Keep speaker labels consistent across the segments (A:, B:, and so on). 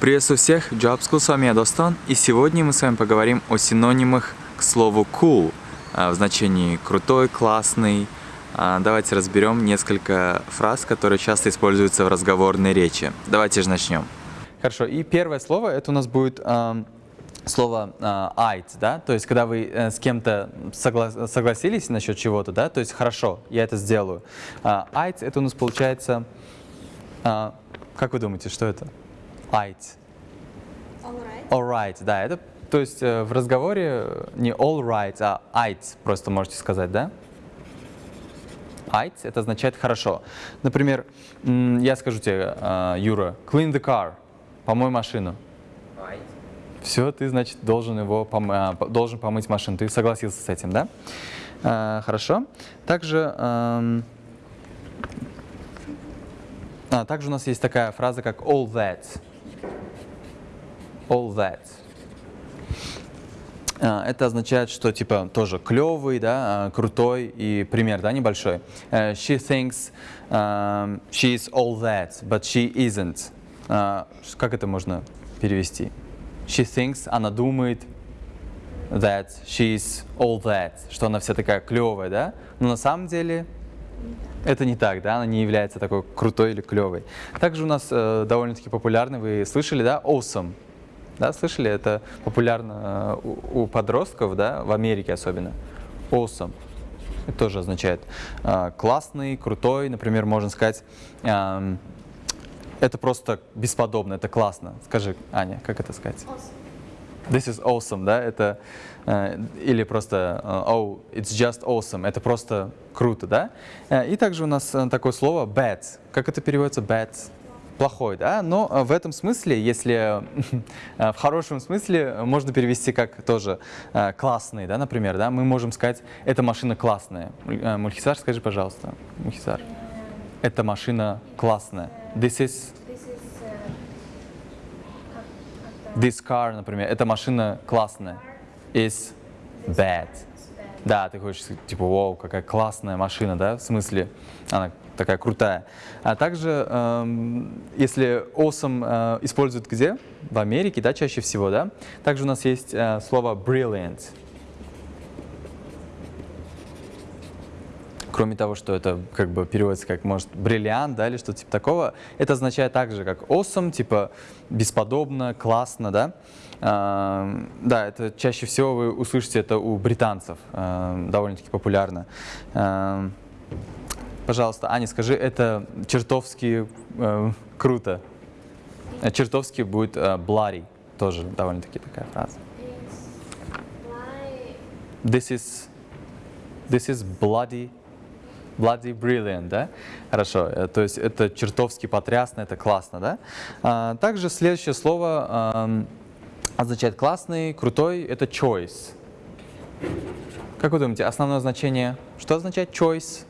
A: Приветствую всех, Job School, с вами я Достан, и сегодня мы с вами поговорим о синонимах к слову cool а, в значении крутой, классный. А, давайте разберем несколько фраз, которые часто используются в разговорной речи. Давайте же начнем.
B: Хорошо, и первое слово, это у нас будет эм, слово э, «айц», да, то есть когда вы э, с кем-то согла согласились насчет чего-то, да, то есть «хорошо, я это сделаю». Э, «Айц» это у нас получается, э, как вы думаете, что это?
C: Alright.
B: All right, да, это, то есть э, в разговоре не all right, а «айц» просто можете сказать, да? «Айц» это означает «хорошо». Например, я скажу тебе, э, Юра, «clean the car», «помой машину». Все, ты, значит, должен его пом- а, должен помыть машину. Ты согласился с этим, да? А, хорошо. Также, эм, а, также у нас есть такая фраза, как all that. All that. А, Это означает, что типа тоже клевый, да, а, крутой и пример, да, небольшой. Э, She thinks um, she is all that, but she isn't. Ш- Как это можно перевести? She thinks, она думает that she is all that, что она вся такая клевая, да? Но на самом деле это не так, да, она не является такой крутой или клевой. Также у нас э, довольно-таки популярный, вы слышали, да, awesome. Да, слышали, это популярно э, у, у подростков, да, в Америке особенно. Awesome. Это тоже означает э, классный, крутой, например, можно сказать, эм, это просто бесподобно, это классно. Скажи, Аня, как это сказать?
C: Awesome.
B: This is awesome, да, это э, или просто э, oh, it's just awesome, это просто круто, да. И также у нас такое слово bad, как это переводится bad? Плохой, да, но э, в этом смысле, если э, в хорошем смысле, э, можно перевести как тоже классный, да, например, да, мы можем сказать, эта машина классная. Муль- Мульхисар, скажи, пожалуйста, Мульхисар, эта машина классная. This is
C: This
B: car, например, эта машина классная. Is bad. Да, ты хочешь типа, вау, какая классная машина, да, в смысле, она такая крутая. А также, эм, если awesome э, используют где? В Америке, да, чаще всего, да. Также у нас есть э, слово brilliant. Кроме того, что это как бы переводится как, может, бриллиант, да, или что-то типа такого, это означает также как awesome, типа бесподобно, классно, да. А, да, это чаще всего вы услышите это у британцев, а, довольно-таки популярно. А, пожалуйста, Аня, скажи, это чертовски э, круто. Э, Чертовски будет э, bloody, тоже довольно-таки такая фраза. This is, this is bloody, bloody brilliant, да? Хорошо, э, то есть это чертовски потрясно, это классно, да? А, также следующее слово означает классный, крутой, это choice. Как вы думаете, основное значение, что означает choice?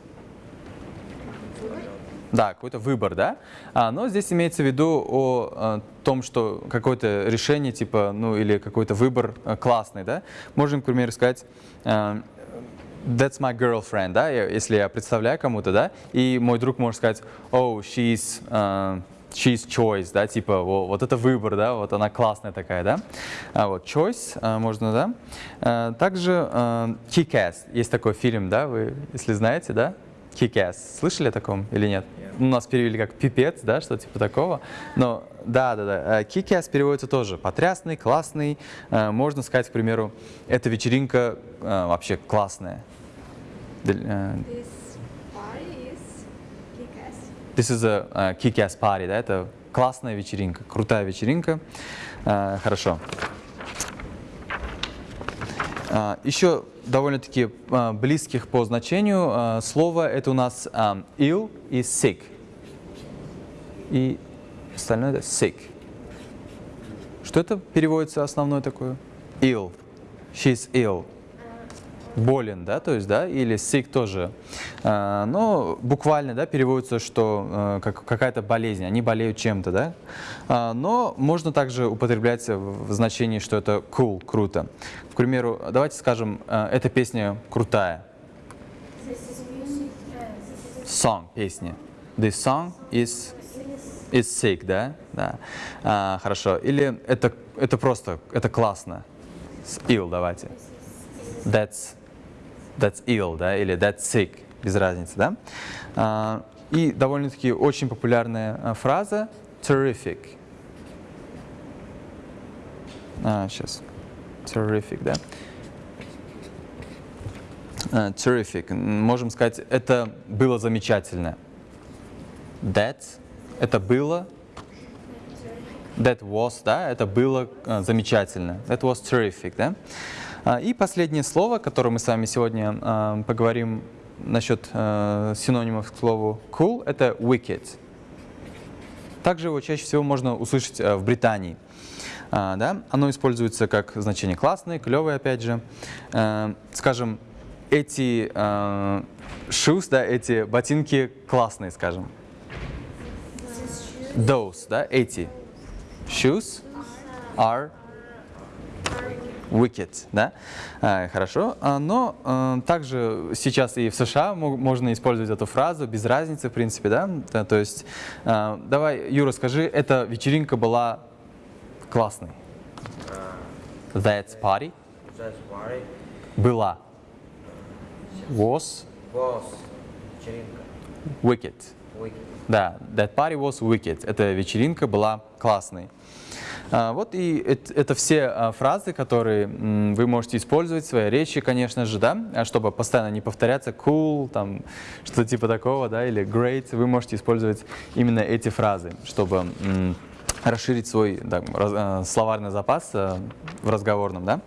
B: Да, какой-то выбор, да? А, но здесь имеется в виду о, э, том, что какое-то решение, типа, ну, или какой-то выбор э, классный, да? Можем, к примеру, сказать, that's my girlfriend, да, если я представляю кому-то, да, и мой друг может сказать, oh, she's, э, she's choice, да, типа, «Во, вот это выбор, да, вот она классная такая, да. А вот choice э, можно, да. Э, также э, Kick-Ass, есть такой фильм, да, вы, если знаете, да, Kick-Ass. Слышали о таком или нет? У нас перевели как пипец, да, что типа такого. Но да, да, да. э, Kick-Ass переводится тоже потрясный, классный. Э, Можно сказать, к примеру, эта вечеринка э, вообще классная.
C: This party is kick-ass.
B: This is a uh, kick-ass party, да, это классная вечеринка, крутая вечеринка. Хорошо. А, Еще довольно-таки а, близких по значению а, слова это у нас ill и sick. И остальное это sick. Что это переводится основное такое? Ill. She's ill. Болен, да, то есть, да, или sick тоже. А, но буквально, да, переводится, что э, как, какая-то болезнь, они болеют чем-то, да. А, но можно также употреблять в значении, что это cool, круто. К примеру, давайте скажем, э, эта песня крутая. Song, песня. This song is
C: is
B: sick, да? Да. А, хорошо. Или это, это просто, это классно. Ill давайте. That's, that's ill, да? Или that's sick. Без разницы, да? А, и довольно-таки очень популярная а, фраза terrific. А, сейчас. Terrific, да? А, terrific. Можем сказать, это было замечательно. That – это было. That was, да, это было а, замечательно. That was terrific, да. А, и последнее слово, которое мы с вами сегодня а, поговорим насчет а, синонимов к слову cool, это wicked. Также его чаще всего можно услышать в Британии. Да? Оно используется как значение классный, клевый, опять же. Скажем, эти shoes, да, эти ботинки классные, скажем. Those, да, эти shoes are wicked, да, А, хорошо. А, Но а, также сейчас и в США мо- можно использовать эту фразу без разницы, в принципе, да. То есть, давай, Юра, скажи, эта вечеринка была классной. That party
D: That's why
B: была was
D: was вечеринка.
B: wicked.
D: Weekend.
B: Да, that party was wicked. Эта вечеринка была классной. А, Вот и эт- это все а, фразы, которые вы можете использовать в своей речи, конечно же, да, а чтобы постоянно не повторяться cool, там, что типа такого, да, или great, вы можете использовать именно эти фразы, чтобы расширить свой да, словарный запас в разговорном, да.